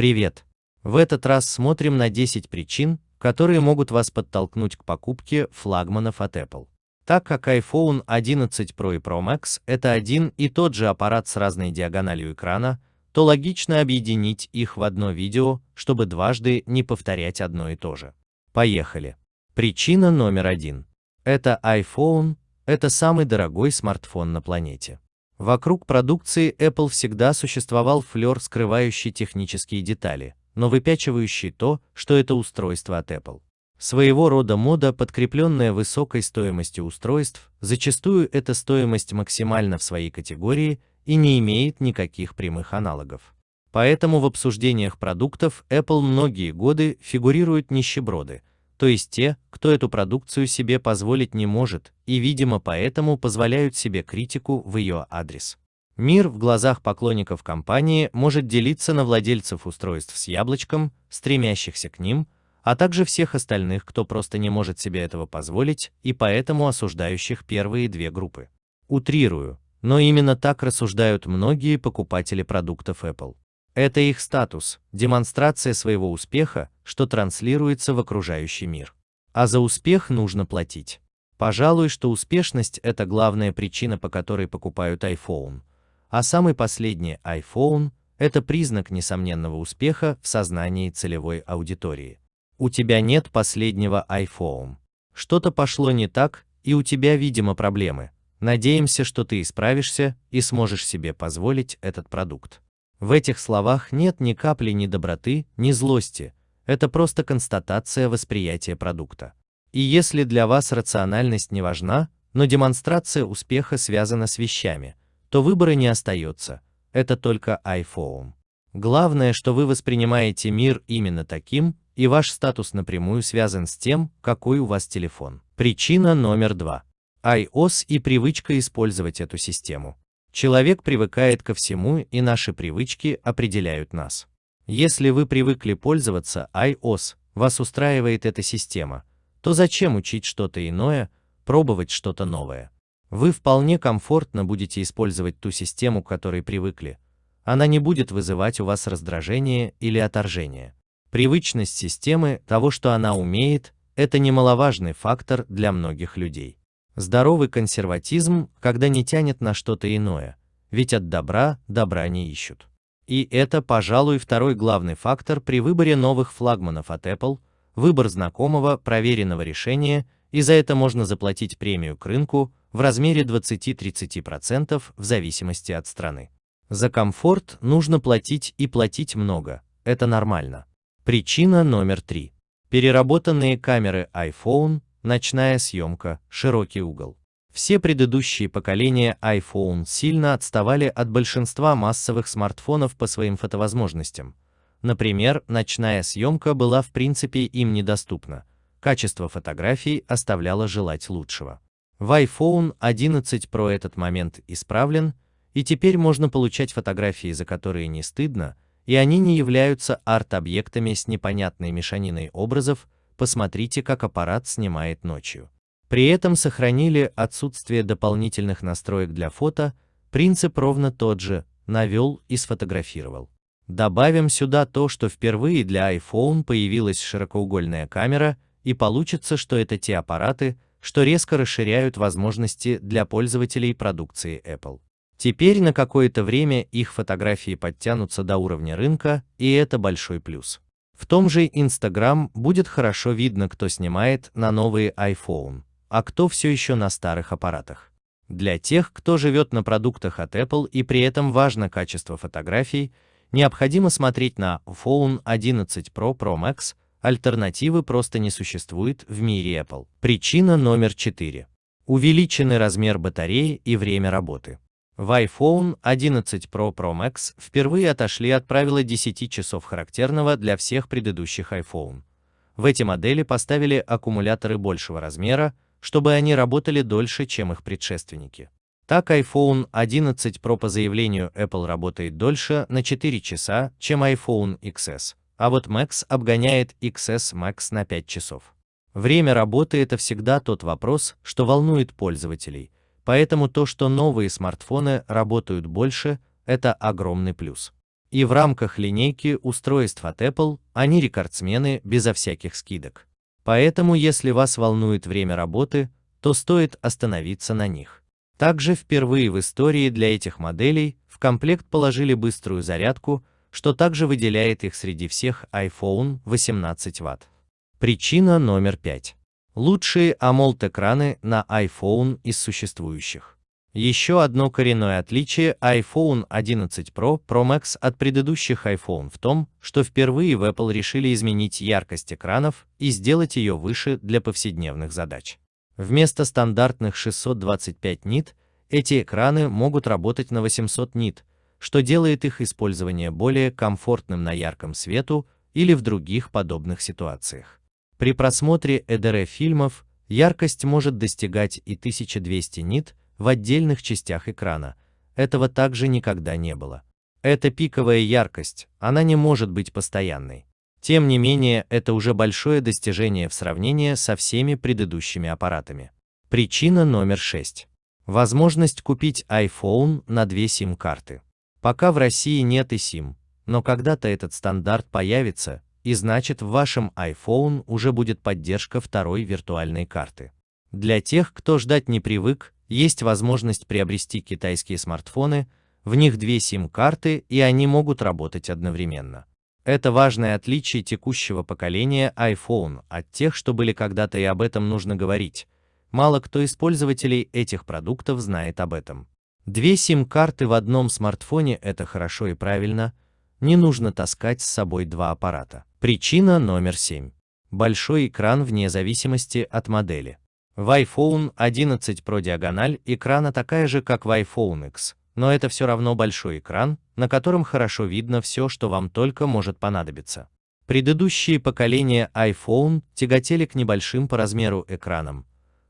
Привет! В этот раз смотрим на 10 причин, которые могут вас подтолкнуть к покупке флагманов от Apple. Так как iPhone 11 Pro и Pro Max это один и тот же аппарат с разной диагональю экрана, то логично объединить их в одно видео, чтобы дважды не повторять одно и то же. Поехали! Причина номер один. Это iPhone, это самый дорогой смартфон на планете. Вокруг продукции Apple всегда существовал флер, скрывающий технические детали, но выпячивающий то, что это устройство от Apple. Своего рода мода, подкрепленная высокой стоимостью устройств, зачастую эта стоимость максимальна в своей категории и не имеет никаких прямых аналогов. Поэтому в обсуждениях продуктов Apple многие годы фигурируют нищеброды, то есть те, кто эту продукцию себе позволить не может, и, видимо, поэтому позволяют себе критику в ее адрес. Мир в глазах поклонников компании может делиться на владельцев устройств с яблочком, стремящихся к ним, а также всех остальных, кто просто не может себе этого позволить, и поэтому осуждающих первые две группы. Утрирую, но именно так рассуждают многие покупатели продуктов Apple. Это их статус, демонстрация своего успеха, что транслируется в окружающий мир. А за успех нужно платить. Пожалуй, что успешность – это главная причина, по которой покупают iPhone. А самый последний iPhone – это признак несомненного успеха в сознании целевой аудитории. У тебя нет последнего iPhone. Что-то пошло не так, и у тебя, видимо, проблемы. Надеемся, что ты исправишься и сможешь себе позволить этот продукт. В этих словах нет ни капли ни доброты, ни злости, это просто констатация восприятия продукта. И если для вас рациональность не важна, но демонстрация успеха связана с вещами, то выбора не остается, это только iPhone. Главное, что вы воспринимаете мир именно таким, и ваш статус напрямую связан с тем, какой у вас телефон. Причина номер два. iOS и привычка использовать эту систему. Человек привыкает ко всему, и наши привычки определяют нас. Если вы привыкли пользоваться iOS, вас устраивает эта система, то зачем учить что-то иное, пробовать что-то новое? Вы вполне комфортно будете использовать ту систему, к которой привыкли. Она не будет вызывать у вас раздражение или отторжение. Привычность системы, того, что она умеет, это немаловажный фактор для многих людей. Здоровый консерватизм, когда не тянет на что-то иное, ведь от добра добра не ищут. И это, пожалуй, второй главный фактор при выборе новых флагманов от Apple, выбор знакомого, проверенного решения, и за это можно заплатить премию к рынку в размере 20-30% в зависимости от страны. За комфорт нужно платить и платить много, это нормально. Причина номер три. Переработанные камеры iPhone ночная съемка, широкий угол. Все предыдущие поколения iPhone сильно отставали от большинства массовых смартфонов по своим фотовозможностям. Например, ночная съемка была в принципе им недоступна. Качество фотографий оставляло желать лучшего. В iPhone 11 Pro этот момент исправлен, и теперь можно получать фотографии, за которые не стыдно, и они не являются арт-объектами с непонятной мешаниной образов, посмотрите, как аппарат снимает ночью. При этом сохранили отсутствие дополнительных настроек для фото, принцип ровно тот же, навел и сфотографировал. Добавим сюда то, что впервые для iPhone появилась широкоугольная камера, и получится, что это те аппараты, что резко расширяют возможности для пользователей продукции Apple. Теперь на какое-то время их фотографии подтянутся до уровня рынка, и это большой плюс. В том же Instagram будет хорошо видно, кто снимает на новые iPhone, а кто все еще на старых аппаратах. Для тех, кто живет на продуктах от Apple и при этом важно качество фотографий, необходимо смотреть на iPhone 11 Pro Pro Max, альтернативы просто не существует в мире Apple. Причина номер 4. Увеличенный размер батареи и время работы. В iPhone 11 Pro Pro Max впервые отошли от правила 10 часов характерного для всех предыдущих iPhone. В эти модели поставили аккумуляторы большего размера, чтобы они работали дольше, чем их предшественники. Так iPhone 11 Pro по заявлению Apple работает дольше на 4 часа, чем iPhone XS, а вот Max обгоняет XS Max на 5 часов. Время работы это всегда тот вопрос, что волнует пользователей – Поэтому то, что новые смартфоны работают больше, это огромный плюс. И в рамках линейки устройств от Apple они рекордсмены безо всяких скидок. Поэтому, если вас волнует время работы, то стоит остановиться на них. Также впервые в истории для этих моделей в комплект положили быструю зарядку, что также выделяет их среди всех iPhone 18 Вт. Причина номер 5. Лучшие AMOLED-экраны на iPhone из существующих. Еще одно коренное отличие iPhone 11 Pro Pro Max от предыдущих iPhone в том, что впервые в Apple решили изменить яркость экранов и сделать ее выше для повседневных задач. Вместо стандартных 625 нит, эти экраны могут работать на 800 нит, что делает их использование более комфортным на ярком свету или в других подобных ситуациях. При просмотре EDR фильмов яркость может достигать и 1200 нит в отдельных частях экрана. Этого также никогда не было. Это пиковая яркость, она не может быть постоянной. Тем не менее, это уже большое достижение в сравнении со всеми предыдущими аппаратами. Причина номер 6. Возможность купить iPhone на две SIM-карты. Пока в России нет и SIM, но когда-то этот стандарт появится, и значит в вашем iPhone уже будет поддержка второй виртуальной карты. Для тех, кто ждать не привык, есть возможность приобрести китайские смартфоны, в них две SIM-карты и они могут работать одновременно. Это важное отличие текущего поколения iPhone от тех, что были когда-то и об этом нужно говорить. Мало кто из пользователей этих продуктов знает об этом. Две сим-карты в одном смартфоне – это хорошо и правильно, не нужно таскать с собой два аппарата. Причина номер 7. Большой экран вне зависимости от модели. В iPhone 11 Pro диагональ экрана такая же, как в iPhone X, но это все равно большой экран, на котором хорошо видно все, что вам только может понадобиться. Предыдущие поколения iPhone тяготели к небольшим по размеру экранам.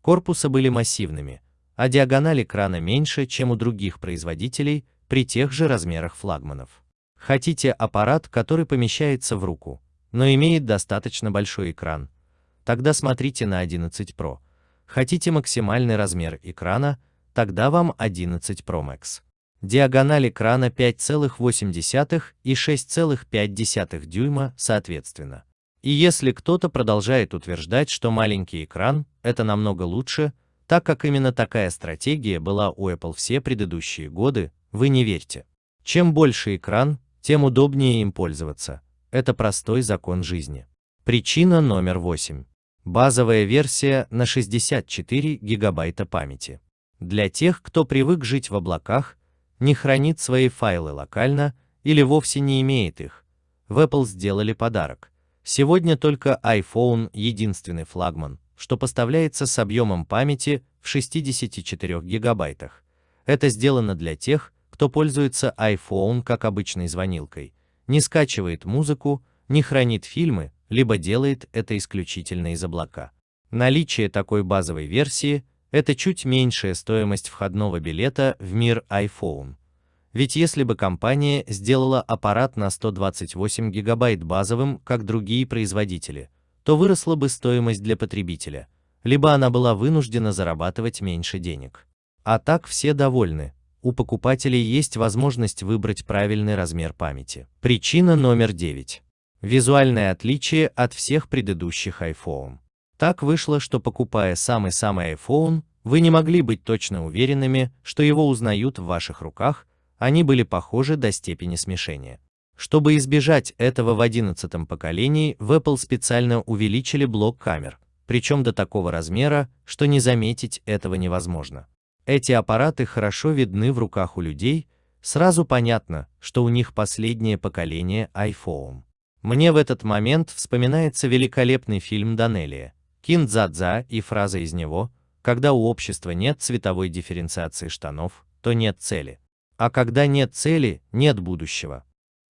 Корпусы были массивными, а диагональ экрана меньше, чем у других производителей при тех же размерах флагманов. Хотите аппарат, который помещается в руку, но имеет достаточно большой экран? Тогда смотрите на 11 Pro. Хотите максимальный размер экрана? Тогда вам 11 Pro Max. Диагональ экрана 5,8 и 6,5 дюйма соответственно. И если кто-то продолжает утверждать, что маленький экран – это намного лучше, так как именно такая стратегия была у Apple все предыдущие годы, вы не верьте. Чем больше экран, тем удобнее им пользоваться. Это простой закон жизни. Причина номер 8. Базовая версия на 64 гигабайта памяти. Для тех, кто привык жить в облаках, не хранит свои файлы локально или вовсе не имеет их, в Apple сделали подарок. Сегодня только iPhone единственный флагман, что поставляется с объемом памяти в 64 гигабайтах. Это сделано для тех, кто пользуется iPhone как обычной звонилкой, не скачивает музыку, не хранит фильмы, либо делает это исключительно из облака. Наличие такой базовой версии – это чуть меньшая стоимость входного билета в мир iPhone. Ведь если бы компания сделала аппарат на 128 гигабайт базовым, как другие производители, то выросла бы стоимость для потребителя, либо она была вынуждена зарабатывать меньше денег. А так все довольны, у покупателей есть возможность выбрать правильный размер памяти. Причина номер 9. Визуальное отличие от всех предыдущих iPhone. Так вышло, что покупая самый-самый iPhone, вы не могли быть точно уверенными, что его узнают в ваших руках, они были похожи до степени смешения. Чтобы избежать этого в 11 поколении, в Apple специально увеличили блок камер, причем до такого размера, что не заметить этого невозможно. Эти аппараты хорошо видны в руках у людей, сразу понятно, что у них последнее поколение iPhone. Мне в этот момент вспоминается великолепный фильм Данелия, Киндзадза и фраза из него, когда у общества нет цветовой дифференциации штанов, то нет цели. А когда нет цели, нет будущего.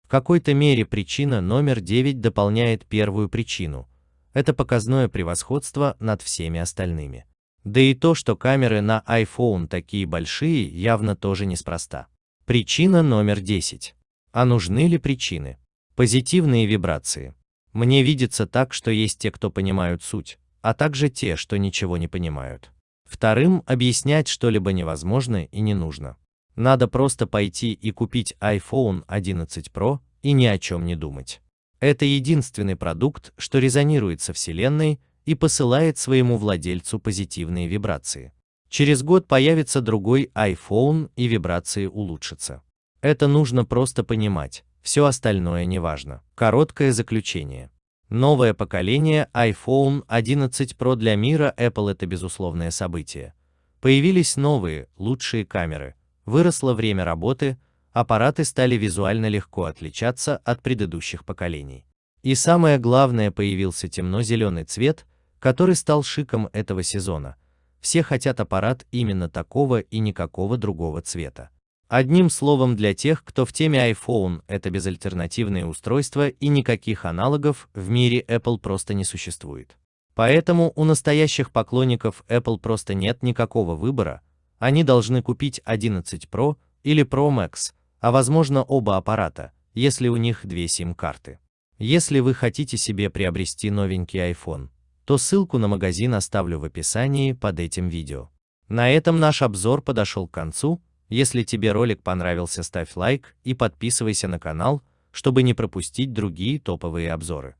В какой-то мере причина номер 9 дополняет первую причину. Это показное превосходство над всеми остальными. Да и то, что камеры на iPhone такие большие, явно тоже неспроста. Причина номер 10. А нужны ли причины? Позитивные вибрации. Мне видится так, что есть те, кто понимают суть, а также те, что ничего не понимают. Вторым, объяснять что-либо невозможно и не нужно. Надо просто пойти и купить iPhone 11 Pro и ни о чем не думать. Это единственный продукт, что резонирует со Вселенной и посылает своему владельцу позитивные вибрации. Через год появится другой iPhone и вибрации улучшатся. Это нужно просто понимать, все остальное не важно. Короткое заключение. Новое поколение iPhone 11 Pro для мира Apple это безусловное событие. Появились новые, лучшие камеры, выросло время работы, аппараты стали визуально легко отличаться от предыдущих поколений. И самое главное, появился темно-зеленый цвет, который стал шиком этого сезона. Все хотят аппарат именно такого и никакого другого цвета. Одним словом, для тех, кто в теме iPhone, это безальтернативное устройство и никаких аналогов в мире Apple просто не существует. Поэтому у настоящих поклонников Apple просто нет никакого выбора, они должны купить 11 Pro или Pro Max, а возможно оба аппарата, если у них две сим-карты. Если вы хотите себе приобрести новенький iPhone, то ссылку на магазин оставлю в описании под этим видео. На этом наш обзор подошел к концу, если тебе ролик понравился ставь лайк и подписывайся на канал, чтобы не пропустить другие топовые обзоры.